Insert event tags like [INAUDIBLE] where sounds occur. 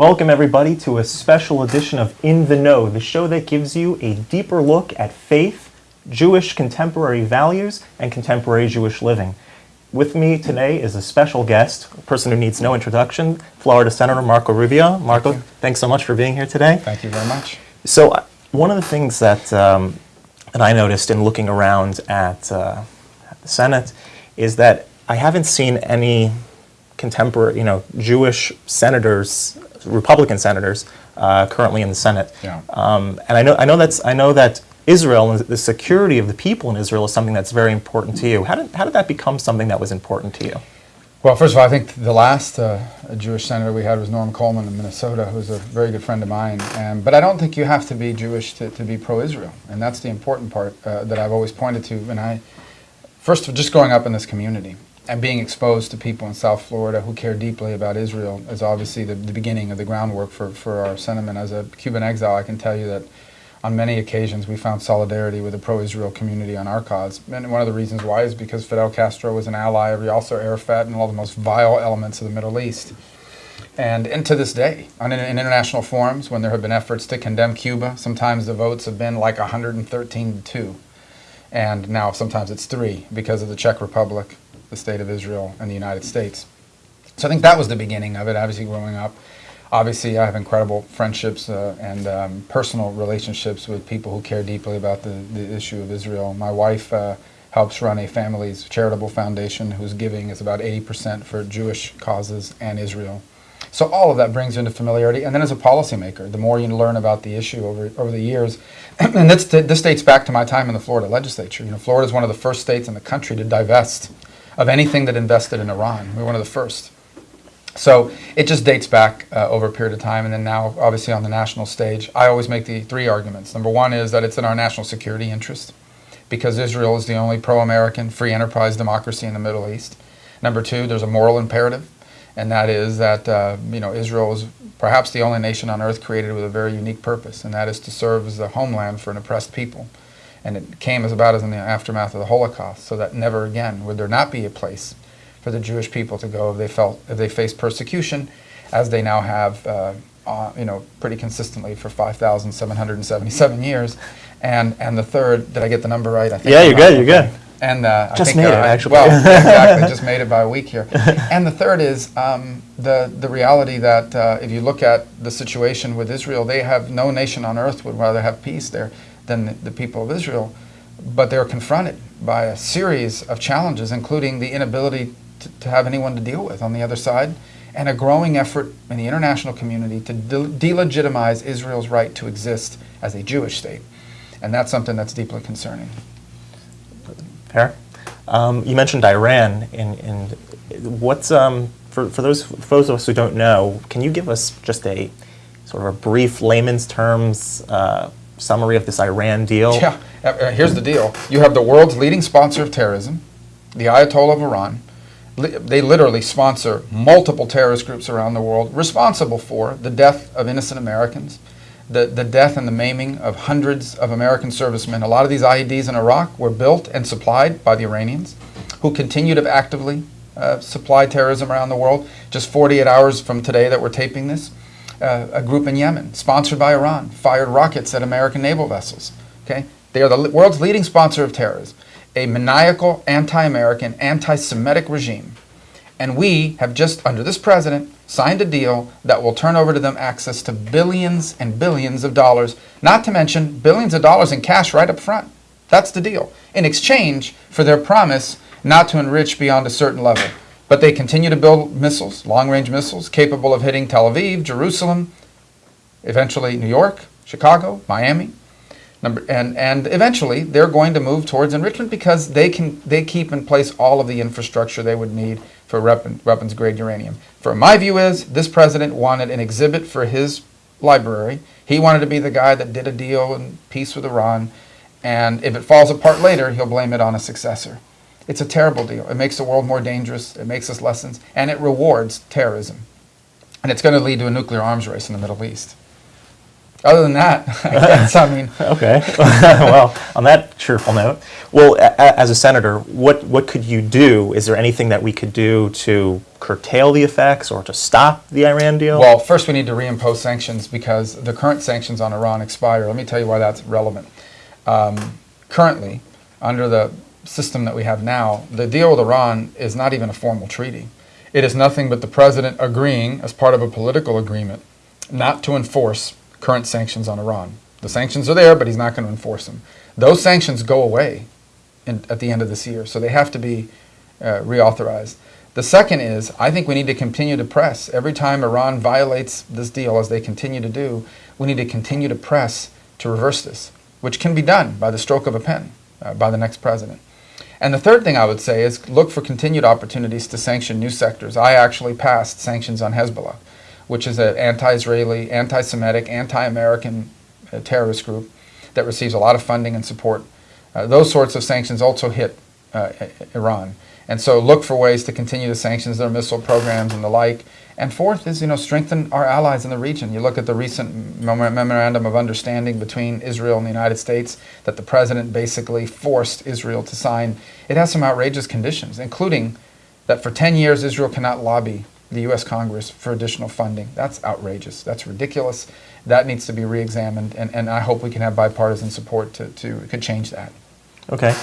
Welcome, everybody, to a special edition of In the Know, the show that gives you a deeper look at faith, Jewish contemporary values, and contemporary Jewish living. With me today is a special guest, a person who needs no introduction, Florida Senator Marco Rubio. Marco, thanks so much for being here today. Thank you very much. So, uh, one of the things that, um, that I noticed in looking around at, uh, at the Senate is that I haven't seen any contemporary, you know, Jewish senators, Republican senators, uh, currently in the Senate. Yeah. Um, and I know, I know that's, I know that Israel and the security of the people in Israel is something that's very important to you. How did, how did that become something that was important to you? Well, first of all, I think the last uh, Jewish senator we had was Norm Coleman in Minnesota, who's a very good friend of mine. And, but I don't think you have to be Jewish to, to be pro-Israel. And that's the important part uh, that I've always pointed to. And I, first, of just growing up in this community and being exposed to people in South Florida who care deeply about Israel is obviously the, the beginning of the groundwork for, for our sentiment. As a Cuban exile, I can tell you that on many occasions we found solidarity with the pro-Israel community on our cause. And one of the reasons why is because Fidel Castro was an ally of Yasser Arafat and all the most vile elements of the Middle East. And, and to this day, on, in, in international forums, when there have been efforts to condemn Cuba, sometimes the votes have been like 113 to 2. And now sometimes it's 3 because of the Czech Republic, the State of Israel, and the United States. So I think that was the beginning of it, obviously growing up. Obviously, I have incredible friendships uh, and um, personal relationships with people who care deeply about the, the issue of Israel. My wife uh, helps run a family's charitable foundation whose giving is about 80% for Jewish causes and Israel. So all of that brings you into familiarity. And then as a policymaker, the more you learn about the issue over, over the years, [CLEARS THROAT] and this, this dates back to my time in the Florida legislature. You know, Florida is one of the first states in the country to divest of anything that invested in Iran. We were one of the first. So it just dates back uh, over a period of time, and then now, obviously, on the national stage, I always make the three arguments. Number one is that it's in our national security interest, because Israel is the only pro-American, free enterprise democracy in the Middle East. Number two, there's a moral imperative, and that is that uh, you know Israel is perhaps the only nation on earth created with a very unique purpose, and that is to serve as the homeland for an oppressed people. And it came as about as in the aftermath of the Holocaust, so that never again would there not be a place for the Jewish people to go if they felt if they faced persecution, as they now have, uh, uh, you know, pretty consistently for 5,777 years. And and the third, did I get the number right? I think Yeah, you're good, you're good. And uh, Just I think, made it, uh, actually. Well, [LAUGHS] exactly, just made it by a week here. And the third is um, the the reality that uh, if you look at the situation with Israel, they have no nation on earth would rather have peace there than the, the people of Israel, but they're confronted by a series of challenges, including the inability to, to have anyone to deal with on the other side, and a growing effort in the international community to de- delegitimize Israel's right to exist as a Jewish state. And that's something that's deeply concerning. Fair. Um, you mentioned Iran, and, and what's um, for, for those for those of us who don't know, can you give us just a sort of a brief layman's terms uh, summary of this Iran deal? Yeah, uh, uh, here's the deal. You have the world's leading sponsor of terrorism, the Ayatollah of Iran. They literally sponsor multiple terrorist groups around the world, responsible for the death of innocent Americans, the, the death and the maiming of hundreds of American servicemen. A lot of these IEDs in Iraq were built and supplied by the Iranians, who continue to actively uh, supply terrorism around the world. Just 48 hours from today that we're taping this, uh, a group in Yemen, sponsored by Iran, fired rockets at American naval vessels. Okay, they are the world's leading sponsor of terrorism, a maniacal, anti-American, anti-Semitic regime, and we have just under this president signed a deal that will turn over to them access to billions and billions of dollars, not to mention billions of dollars in cash right up front. That's the deal. In exchange for their promise not to enrich beyond a certain level. But they continue to build missiles, long range missiles, capable of hitting Tel Aviv, Jerusalem, eventually New York, Chicago, Miami. Number, and, and eventually they're going to move towards enrichment because they can they keep in place all of the infrastructure they would need for weapon, weapons grade uranium. For my view is this president wanted an exhibit for his library. He wanted to be the guy that did a deal in peace with Iran, and if it falls apart later, he'll blame it on a successor. It's a terrible deal. It makes the world more dangerous. It makes us lessons, and it rewards terrorism, and it's going to lead to a nuclear arms race in the Middle East. Other than that, [LAUGHS] I guess I mean [LAUGHS] Okay. [LAUGHS] well, on that cheerful note. Well, a- as a senator, what, what could you do? Is there anything that we could do to curtail the effects or to stop the Iran deal? Well, first we need to reimpose sanctions because the current sanctions on Iran expire. Let me tell you why that's relevant. Um, currently, under the system that we have now, the deal with Iran is not even a formal treaty. It is nothing but the president agreeing, as part of a political agreement, not to enforce current sanctions on Iran. The sanctions are there, but he's not going to enforce them. Those sanctions go away in, at the end of this year, so they have to be uh, reauthorized. The second is, I think we need to continue to press. Every time Iran violates this deal, as they continue to do, we need to continue to press to reverse this, which can be done by the stroke of a pen uh, by the next president. And the third thing I would say is look for continued opportunities to sanction new sectors. I actually passed sanctions on Hezbollah, which is an anti-Israeli, anti-Semitic, anti-American uh, terrorist group that receives a lot of funding and support. Uh, those sorts of sanctions also hit uh, Iran. And so look for ways to continue the sanctions, their missile programs and the like. And fourth is, you know, strengthen our allies in the region. You look at the recent memorandum of understanding between Israel and the United States that the president basically forced Israel to sign. It has some outrageous conditions, including that for 10 years Israel cannot lobby the U.S. Congress for additional funding. That's outrageous. That's ridiculous. That needs to be re-examined, and, and I hope we can have bipartisan support to, to could change that. Okay.